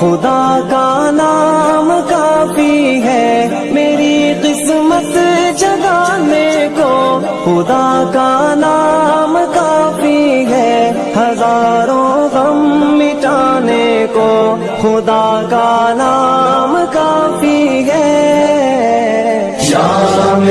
خدا کا نام کافی ہے۔ میری قسمت جگانے کو خدا کا نام کافی ہے۔ ہزاروں غم مٹانے کو خدا کا نام کافی ہے۔ شام